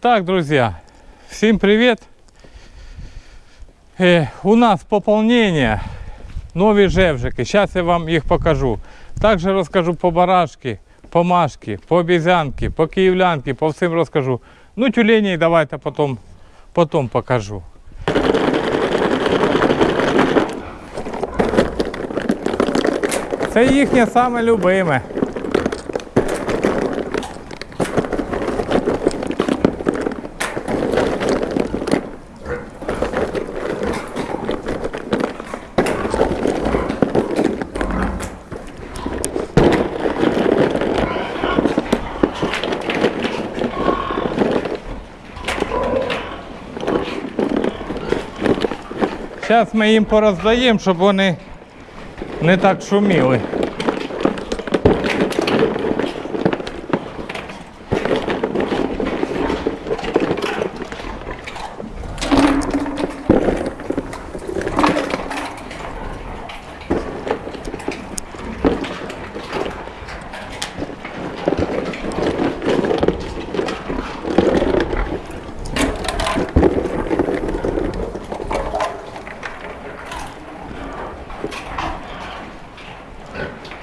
Так, друзья, всем привет. Э, у нас пополнение, нові жевжики. Сейчас я вам їх покажу. Також розкажу по барашки, по машки, по обізянки, по київлянки, по всім розкажу. Ну, тюлені давайте потім, потім покажу. Це їхнє саме любиме. Зараз ми їм пороздаємо, щоб вони не так шуміли.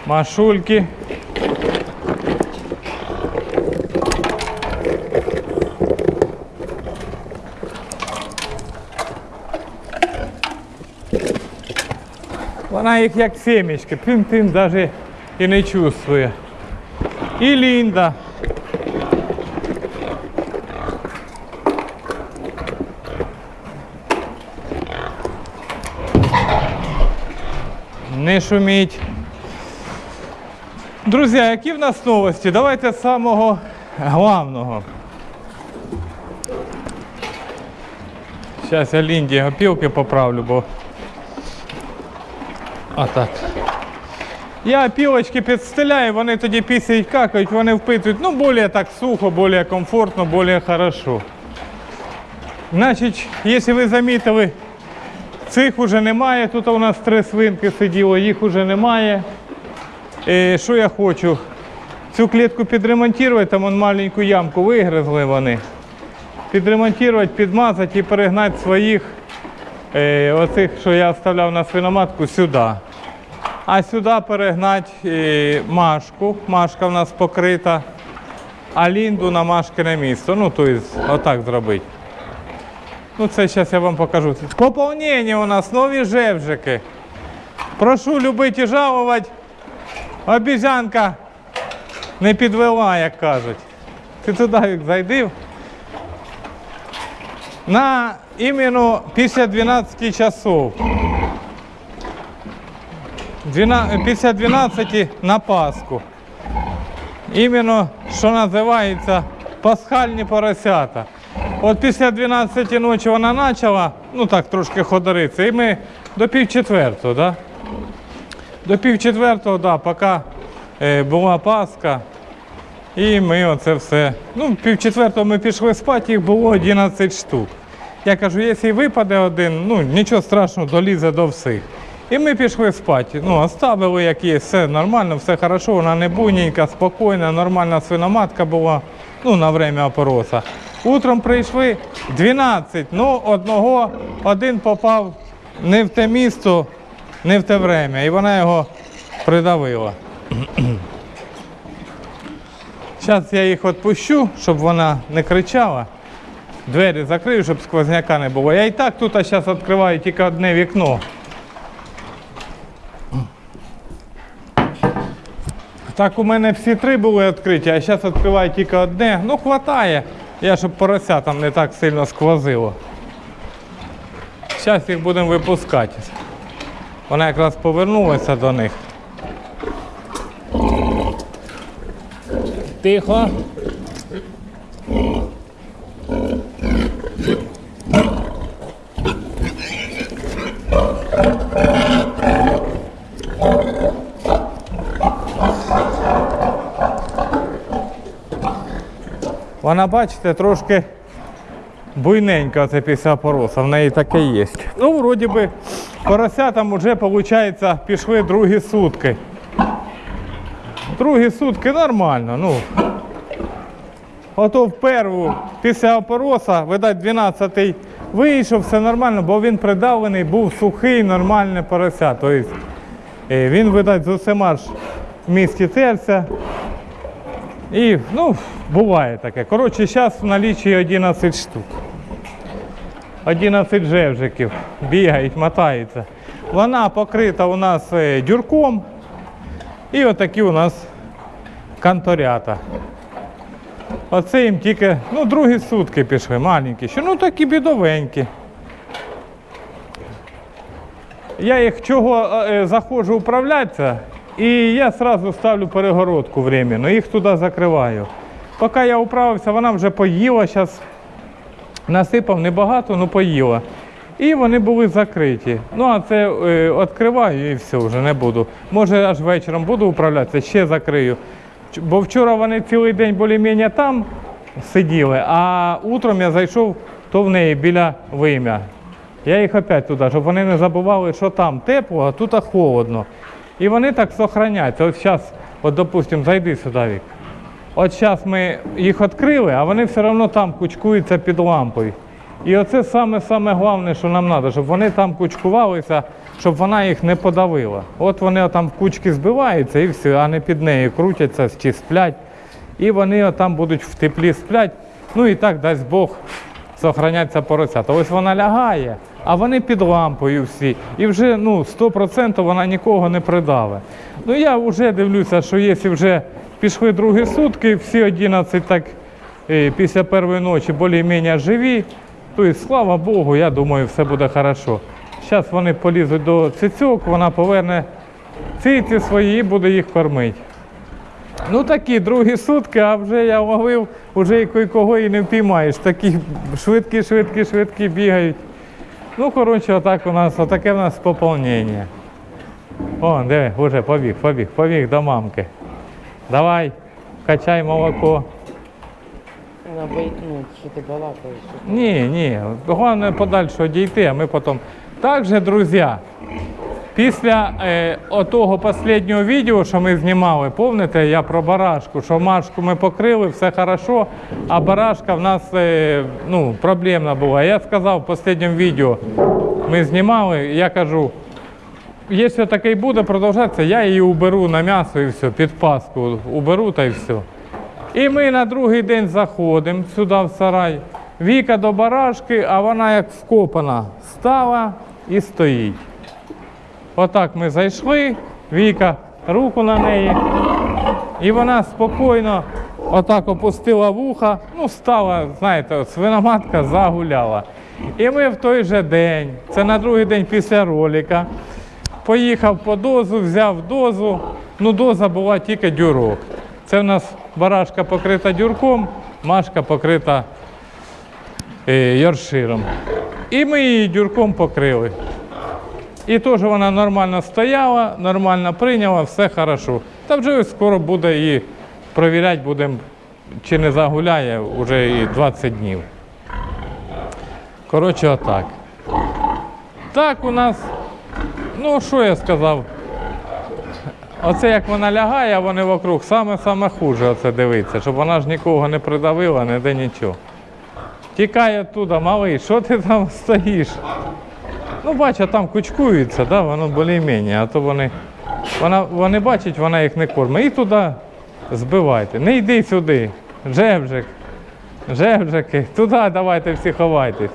Машульки. Вона їх як семечки, пим-пим навіть і не чувствує. І Лінда. Не шуміть. Друзі, які в нас новості? Давайте з самого главного. Зараз я Лінді опілки поправлю, бо. Отак. Я опілочки підстеляю, вони тоді пісяють какають, вони впитують, ну, більш так сухо, більш комфортно, більш хорошо. Значить, якщо ви замітили, цих уже немає. Тут у нас три свинки сиділо, їх уже немає. Що я хочу? Цю клітку підремонтувати, там вон маленьку ямку вигризли вони. Підремонтувати, підмазати і перегнати своїх, е, оцих, що я оставляв на свиноматку, сюди. А сюди перегнати е, машку. Машка в нас покрита, а лінду на машкине місто. Ну, тобто, отак зробити. Ну, це зараз я вам покажу. Поповнення у нас нові жевжики. Прошу любити і жалувати. Обіжанка не підвела, як кажуть. Ти туди як зайдив. На іменно після 12 часов. Після 12 на Пасху. Іменно, що називається, пасхальні поросята. От після 12 ночі вона почала, ну так, трошки ходоритися, і ми до пів четвертого, да? До пів четвертого, да, поки е, була Пасха. І ми оце все. Ну, пів четвертого ми пішли спати, їх було 11 штук. Я кажу, якщо випаде один, ну нічого страшного, долізе до всіх. І ми пішли спати. Ну, оставили, як є, все нормально, все хорошо, вона не буйненька, спокійна, нормальна свиноматка була, ну, на время опороса. Утром прийшли 12, ну одного, один попав не в те місто, не в те время, і вона його придавила. Зараз я їх відпущу, щоб вона не кричала. Двері закрию, щоб сквозняка не було. Я і так тут зараз відкриваю тільки одне вікно. Так у мене всі три були відкриті, а зараз відкриваю тільки одне. Ну, хватає. Я щоб порося там не так сильно сквозило. Зараз їх будемо випускати. Вона якраз повернулася до них. Тихо. Вона, бачите, трошки буйненька це після пороса, в неї таке є. Ну, вроді би, поросятам вже, виходить, пішли другі сутки. Другі сутки нормально, ну. Ото в перву після опороса, видать, 12-й вийшов, все нормально, бо він придавлений, був сухий, нормальне порося. Тобто він, видать, з усіма ж місті терся. І, ну, буває таке. Коротше, зараз в налічі 11 штук. 11 жевжиків бігають, мотаються. Вона покрита у нас е, дюрком. І отакі у нас канторята. Оце їм тільки, ну, другі сутки пішли, маленькі, ще, ну такі бідовенькі. Я їх чого е, заходжу управлятися, і я одразу ставлю перегородку временно, їх туди закриваю. Поки я управився, вона вже поїла, зараз насипав небагато, ну поїла. І вони були закриті. Ну, а це е, відкриваю і все, вже не буду. Може, аж вечором буду управлятися, ще закрию. Бо вчора вони цілий день більш-менш там сиділи, а утром я зайшов то в неї біля вим'я. Я їх опять туди, щоб вони не забували, що там тепло, а тут холодно. І вони так зберігаються. От зараз, от, допустимо, зайди сюди, Вік. От зараз ми їх відкрили, а вони все одно там кучкуються під лампою. І оце саме саме головне, що нам треба, щоб вони там кучкувалися, щоб вона їх не подавила. От вони там в кучки збиваються і все, а не під нею крутяться чи сплять. І вони там будуть в теплі сплять. Ну і так дасть Бог зберігаються поросята. Ось вона лягає, а вони під лампою всі. І вже ну, 100% вона нікого не придаве. Ну я вже дивлюся, що якщо вже пішли другі сутки, всі 11 так е, після першої ночі більш-менш живі, то і слава Богу, я думаю, все буде хорошо. Зараз вони полізуть до цицьок, вона поверне циці свої і буде їх кормити. Ну такі другі сутки, а вже я ловив, вже кого і не впіймаєш. Такі швидкі, швидкі, швидкі бігають. Ну, коротше, отак у нас, отаке в нас поповнення. О, диви, вже побіг, побіг, побіг до мамки. Давай, качай молоко. Ну, що ти балакаєш. Ні, ні. Головне подальше дійти, а ми потім. Також, друзі, після е, отого останнього відео, що ми знімали, пам'ятаєте, я про барашку, що машку ми покрили, все хорошо, а барашка в нас е, ну, проблемна була. Я сказав в останньому відео, ми знімали, я кажу, якщо таке буде продовжатися, я її уберу на м'ясо і все, під паску уберу та й все. І ми на другий день заходимо сюди в сарай. Віка до барашки, а вона як вкопана стала і стоїть. Отак ми зайшли, Віка руку на неї. І вона спокійно отак опустила вуха, ну стала, знаєте, свиноматка загуляла. І ми в той же день, це на другий день після ролика, поїхав по дозу, взяв дозу. Ну, доза була тільки дюрок. Це в нас барашка покрита дюрком, машка покрита е, йорширом. І ми її дюрком покрили. І теж вона нормально стояла, нормально прийняла, все хорошо. Та вже скоро буде і провіряти будемо, чи не загуляє вже і 20 днів. Коротше, отак. Так у нас, ну що я сказав? Оце як вона лягає, а вони вокруг, саме-саме хуже оце дивиться, щоб вона ж нікого не придавила, не де нічого. Тікай оттуда, малий, що ти там стоїш? Ну, бачу, там кучкуються, да, воно більш-менш, а то вони, вона, вони бачать, вона їх не кормить. І туди збивайте. Не йди сюди. Жевжик. Жевжики. Туди давайте всі ховайтесь.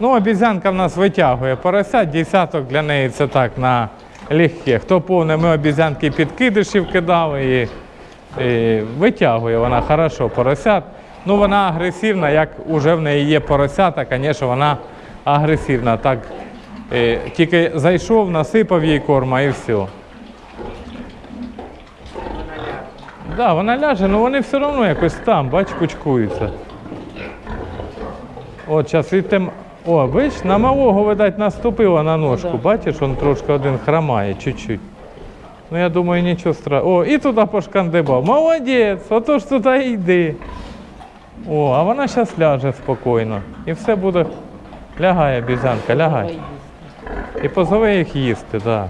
Ну, обізянка в нас витягує порося, десяток для неї це так на легке. Хто повне, ми обізянки підкидишів кидали і, і витягує вона хорошо поросят. Ну, вона агресивна, як уже в неї є поросята, звісно, вона агресивна. Так, е, тільки зайшов, насипав їй корма і все. Да, вона ляже, але вони все одно якось там, бач, кучкуються. От зараз відтем. О, бач, на малого, видать, наступила на ножку. Да. Бачиш, він трошки один хромає, чуть-чуть. Ну, я думаю, нічого страшного. О, і туди пошкандибав. Молодець, отож туди йди. О, а вона зараз ляже спокійно. І все буде. Лягає, бізянка, лягай. І позови їх їсти, так. Да.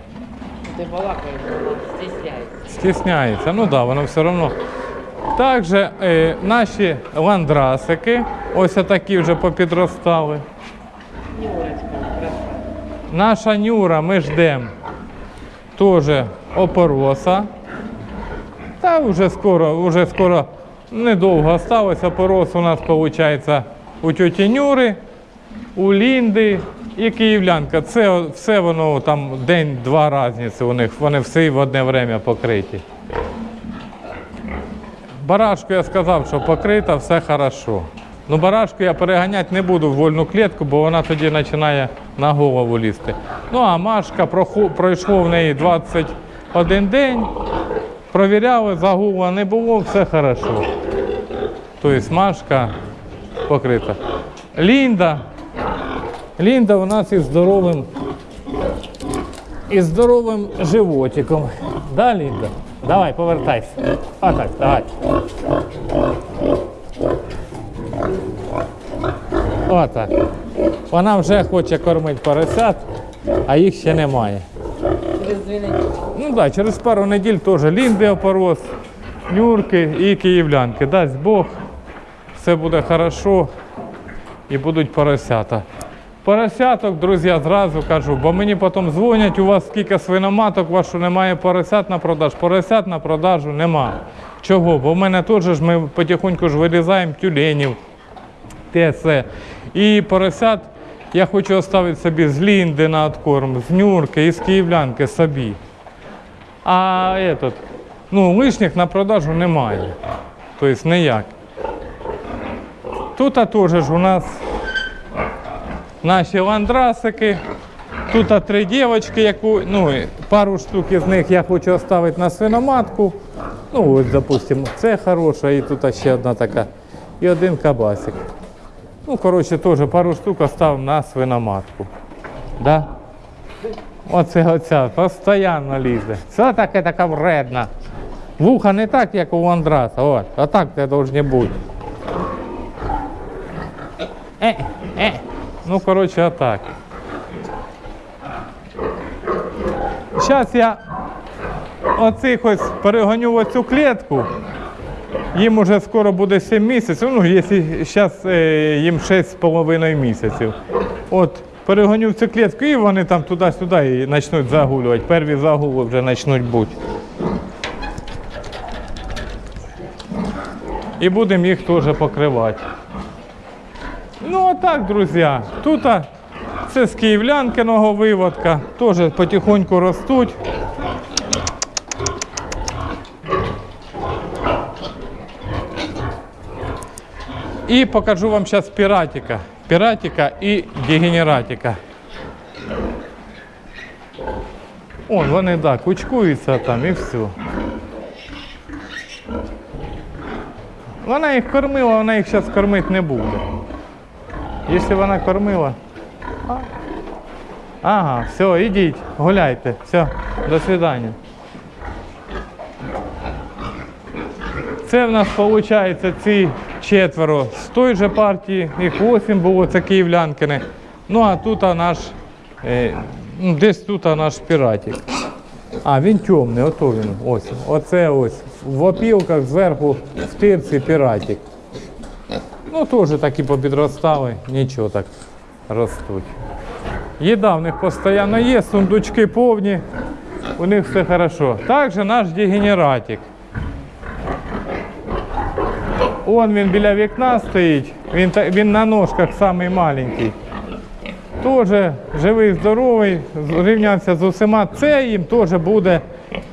Ти балакаєш, стісняється. Стісняється. Ну так, да, воно все одно. Також е, наші ландрасики, ось такі вже попідростали. Наша Нюра, ми ждемо. Теж опороса. Та вже скоро, вже скоро недовго осталось. Опорос у нас виходить у тьоті Нюри, у Лінди і Київлянка. Це все воно там день-два різниці у них. Вони всі в одне время покриті. Барашку я сказав, що покрита, все хорошо. Ну, барашку я переганяти не буду в вольну клітку, бо вона тоді починає на голову лізти. Ну, а Машка пройшло в неї 21 день, провіряли, загула не було, все хорошо. Тобто Машка покрита. Лінда. Лінда у нас із здоровим, із здоровим животиком. Да, Лінда? Давай, повертайся. Отак, давай. Отак. Вона вже хоче кормити поросят, а їх ще немає. Через дві неділі. Ну так, да, через пару неділь теж лінди опорос, нюрки і київлянки. Дасть Бог, все буде хорошо і будуть поросята. Поросяток, друзі, зразу кажу, бо мені потім дзвонять, у вас скільки свиноматок, у вас що немає поросят на продаж. Поросят на продажу нема. Чого? Бо в мене теж ж ми потихоньку ж вирізаємо тюленів, все. І поросят я хочу оставити собі з лінди на откорм, з нюрки і з київлянки собі. А этот, ну, лишніх на продажу немає. Тобто ніяк. Тут теж у нас наші ландрасики. Тут три дівчатки, яку, ну, пару штук із них я хочу оставити на свиноматку. Ну, ось, допустимо, це хороша, і тут ще одна така. І один кабасик. Ну, коротше, теж пару штук оставив на свиноматку. Да? Оце оця постійно лізе. Все таке така вредна. Вуха не так, як у Андраса. От, а так це повинні бути. Е, е. Ну, коротше, отак. Зараз я оцих ось перегоню оцю клітку. Їм уже скоро буде 7 місяців, ну, якщо зараз їм 6,5 місяців. От, перегоню в цю клітку і вони там туди-сюди почнуть загулювати. Перві загули вже почнуть бути. І будемо їх теж покривати. Ну, отак, друзі. Тут це з київлянкиного виводка, теж потихоньку ростуть. І покажу вам зараз піратика. Піратика і дегенератика. О, вони да, кучкуються там і все. Вона їх кормила, вона їх зараз кормити не буде. Якщо вона кормила. Ага, все, ідіть, гуляйте. Все, до свидання. Це в нас виходить ці четверо з той же партії, їх вісім було, це київлянкини. Ну а тут наш, е, ну, десь тут наш піратик. А, він темний, ото він. Ось. Оце ось. В опілках зверху в тирці піратик. Ну, теж такі попідростали, нічого так ростуть. Їда в них постійно є, сундучки повні, у них все хорошо. Також наш дегенератик. Он він біля вікна стоїть, він, він на ножках самий маленький. Теж живий, здоровий, зрівнявся з усіма. Це їм теж буде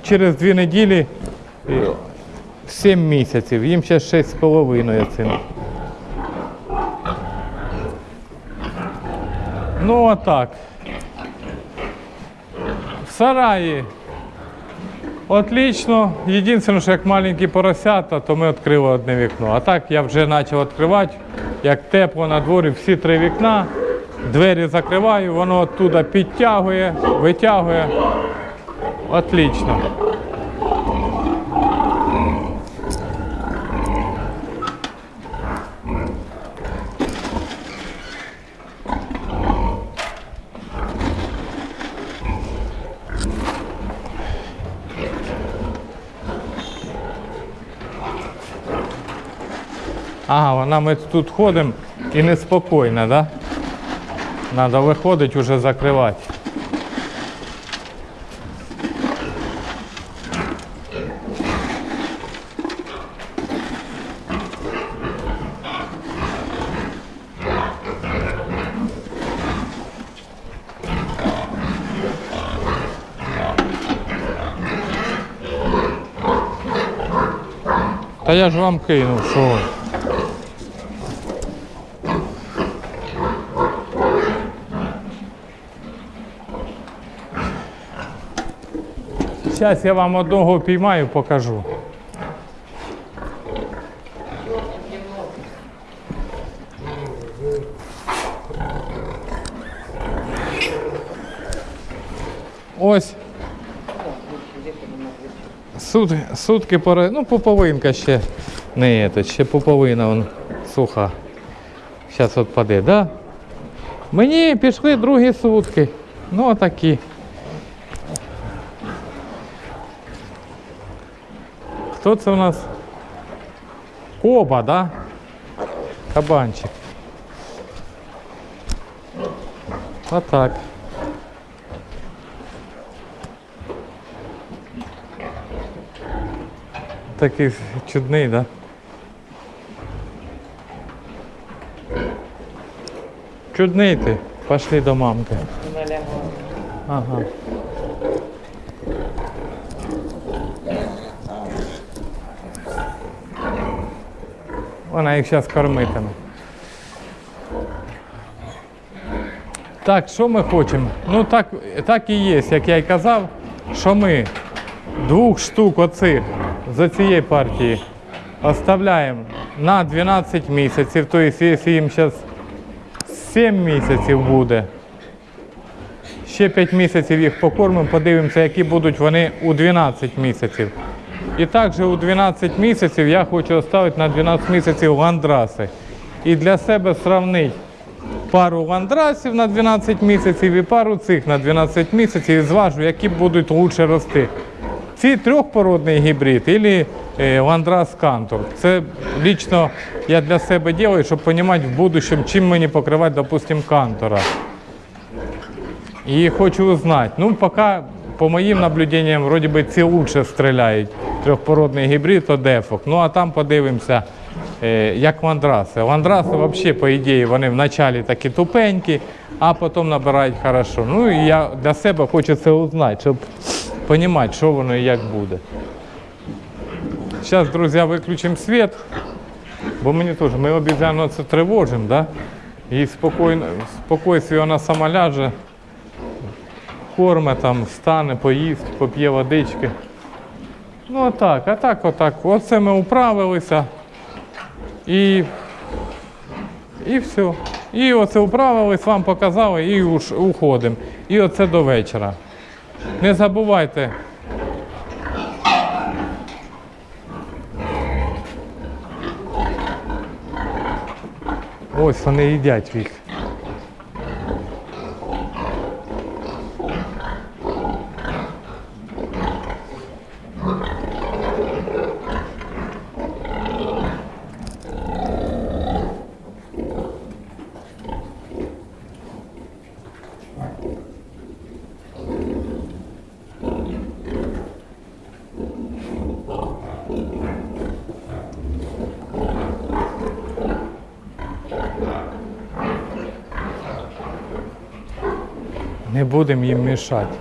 через дві неділі 7 місяців. Їм ще 6,5 цим. Ну отак. В сараї. Отлично. Єдине, що як маленькі поросята, то ми відкрили одне вікно. А так я вже почав відкривати, як тепло на дворі, всі три вікна. Двері закриваю, воно оттуда підтягує, витягує. Отлично. Ага, вона ми тут ходимо і неспокійно, да? Надо виходить уже закривати. Та я ж вам кинув, що ви. Зараз я вам одного піймаю, покажу. Ось Сут, сутки пора. Ну, поповинка ще не это, ще поповина вон суха. Зараз от паде, да? Мені пішли другі сутки. Ну, отакі. Хто це у нас? Коба, да? Кабанчик. Отак. Такий чудний, да? Чудний ти. Пошли до мамки. Ага. Вона їх зараз кормитиме. Так, що ми хочемо? Ну так, так і є, як я й казав, що ми двох штук оцих з цієї партії оставляємо на 12 місяців. Тобто, якщо їм зараз 7 місяців буде, ще 5 місяців їх покормимо, подивимося, які будуть вони у 12 місяців. І також у 12 місяців я хочу оставити на 12 місяців ландраси. І для себе сравнити пару ландрасів на 12 місяців і пару цих на 12 місяців і зважу, які будуть краще рости. Ці трьохпородний гібрид або ландрас кантор. Це лічно я для себе роблю, щоб розуміти в будущем, чим мені покривати, допустим, кантора. І хочу узнати. Ну, поки, по моїм наблюдениям, вроді би ці лучше стріляють. Трьохпородний гібрид, то дефок. Ну а там подивимося, е, як ландраси. Ландраси взагалі, по ідеї, вони вначалі такі тупенькі, а потім набирають хорошо. Ну і я для себе хочу це узнати, щоб розуміти, що воно і як буде. Зараз, друзі, виключимо світ, бо мені теж, ми обізяно це тривожимо, да? і спокійно, спокійстві вона сама ляже корме там, встане, поїсть, поп'є водички. Ну а так, а так, отак. Оце ми управилися. І, і все. І оце управились, вам показали і уж уходимо. І оце до вечора. Не забувайте. Ось вони їдять їх. Будемо їм мішати.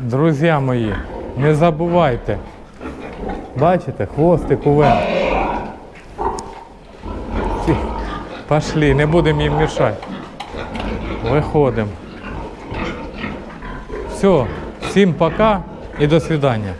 Друзі мої, не забувайте. Бачите, хвостик. Ці, Пошли, не будемо їм мішати. Виходимо. Все, всім пока і до свидання.